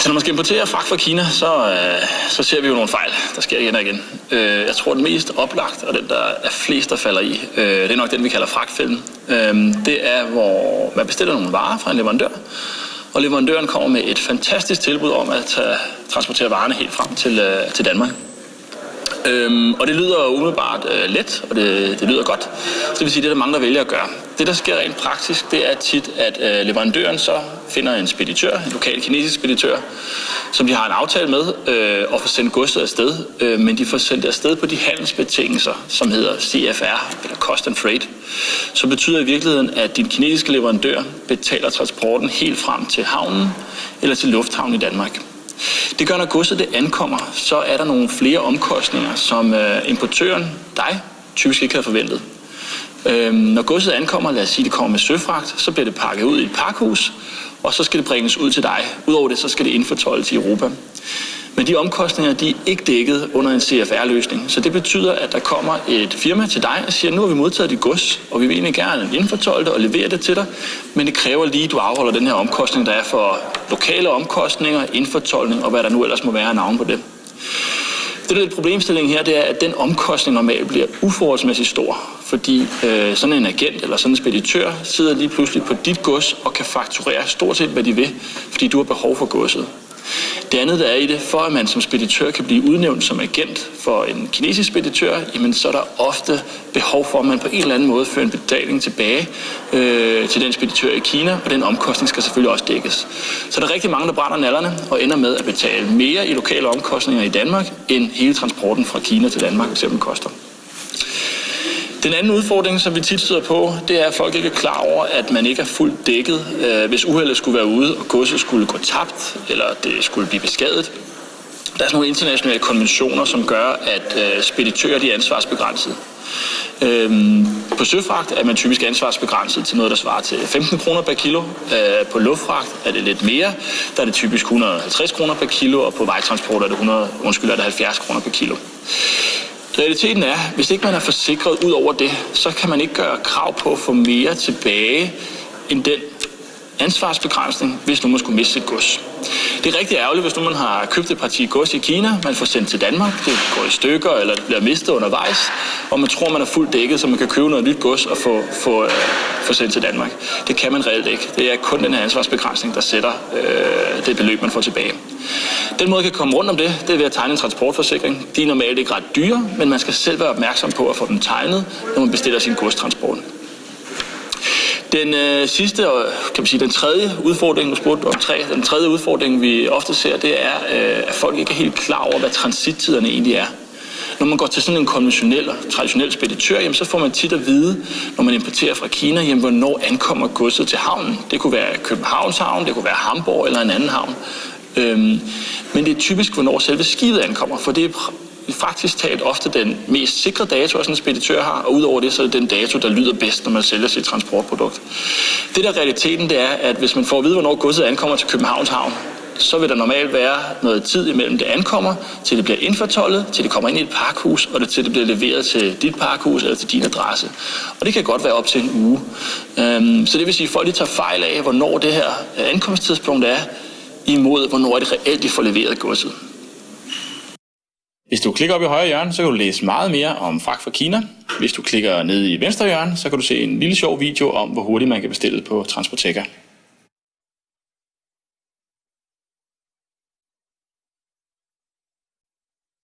Altså, når man skal importere fragt fra Kina, så, øh, så ser vi jo nogle fejl, der sker igen og igen. Øh, jeg tror, den mest oplagt, og den, der er flest, der falder i, øh, det er nok den, vi kalder fragtfælden. Øh, det er, hvor man bestiller nogle varer fra en leverandør, og leverandøren kommer med et fantastisk tilbud om at tage, transportere varerne helt frem til, øh, til Danmark. Øhm, og det lyder umiddelbart øh, let, og det, det lyder godt. Så det vil sige, det er der mange, der vælger at gøre. Det, der sker rent praktisk, det er tit, at øh, leverandøren så finder en speditør, en lokal kinesisk speditør, som de har en aftale med, øh, og får sendt godset afsted. Øh, men de får sendt afsted på de handelsbetingelser, som hedder CFR, eller Cost and Freight. Så betyder i virkeligheden, at din kinesiske leverandør betaler transporten helt frem til havnen eller til lufthavnen i Danmark. Det gør, når godset det ankommer, så er der nogle flere omkostninger, som øh, importøren, dig, typisk ikke havde forventet. Øhm, når godset ankommer, lad os sige, det kommer med søfragt, så bliver det pakket ud i et pakhus, og så skal det bringes ud til dig. Udover det, så skal det indfortolles i Europa. Men de omkostninger de er ikke dækket under en CFR-løsning. Så det betyder, at der kommer et firma til dig og siger, nu har vi modtaget dit gods, og vi vil egentlig gerne indfortolde det og levere det til dig, men det kræver lige, at du afholder den her omkostning, der er for lokale omkostninger, indfortolkning og hvad der nu ellers må være af navn på det. Det, der er problemstillingen her, det er, at den omkostning normalt bliver uforholdsmæssigt stor, fordi øh, sådan en agent eller sådan en speditør sidder lige pludselig på dit gods og kan fakturere stort set, hvad de vil, fordi du har behov for godset. Det andet, der er i det, for at man som speditør kan blive udnævnt som agent for en kinesisk speditør, jamen så er der ofte behov for, at man på en eller anden måde fører en betaling tilbage øh, til den speditør i Kina, og den omkostning skal selvfølgelig også dækkes. Så der er rigtig mange, der brænder nallerne og ender med at betale mere i lokale omkostninger i Danmark, end hele transporten fra Kina til Danmark eksempel koster. Den anden udfordring, som vi tit støder på, det er, at folk ikke er klar over, at man ikke er fuldt dækket, øh, hvis uheldet skulle være ude, og godset skulle gå tabt, eller det skulle blive beskadet. Der er sådan nogle internationale konventioner, som gør, at øh, speditører de er ansvarsbegrænset. Øhm, på søfragt er man typisk ansvarsbegrænset til noget, der svarer til 15 kroner per kilo. Øh, på luftfragt er det lidt mere. Der er det typisk 150 kroner per kilo, og på vejtransport er det, 100, undskyld, er det 70 kroner per kilo. Realiteten er, hvis ikke man er forsikret ud over det, så kan man ikke gøre krav på at få mere tilbage end den ansvarsbegrænsning, hvis nu man skulle miste sit gods. Det er rigtig ærgerligt, hvis nu man har købt et parti gods i Kina, man får sendt til Danmark, det går i stykker, eller det bliver mistet undervejs, og man tror, man er fuldt dækket, så man kan købe noget nyt gods og få, få, øh, få sendt til Danmark. Det kan man reelt ikke. Det er kun den her ansvarsbegrænsning, der sætter øh, det beløb, man får tilbage. Den måde, kan komme rundt om det, det er ved at tegne en transportforsikring. De er normalt ikke ret dyre, men man skal selv være opmærksom på at få dem tegnet, når man bestiller sin godstransport. Den øh, sidste, og kan man sige, den tredje udfordring, du spurgte om tre, den tredje udfordring, vi ofte ser, det er, øh, at folk ikke er helt klar over, hvad transittiderne egentlig er. Når man går til sådan en konventionel og traditionel speditør, jamen, så får man tit at vide, når man importerer fra Kina, jamen, hvornår ankommer godset til havnen. Det kunne være Københavns havn, det kunne være Hamburg eller en anden havn. Øhm, men det er typisk, hvornår selve skibet ankommer, for det er faktisk talt ofte den mest sikre dato, sådan en speditør har, og udover det, så er det den dato, der lyder bedst, når man sælger sit transportprodukt. Det der realiteten, det er, at hvis man får at vide, hvornår godset ankommer til Københavns Havn, så vil der normalt være noget tid imellem det ankommer, til det bliver indfortollet, til det kommer ind i et parkhus, og det, til det bliver leveret til dit parkhus eller til din adresse. Og det kan godt være op til en uge. Øhm, så det vil sige, at folk de tager fejl af, hvornår det her øh, ankomsttidspunkt er, imod hvornår det reelt, de får leveret godset. Hvis du klikker op i højre hjørne, så kan du læse meget mere om fragt fra Kina. Hvis du klikker ned i venstre hjørne, så kan du se en lille sjov video om, hvor hurtigt man kan bestille på Transporteca.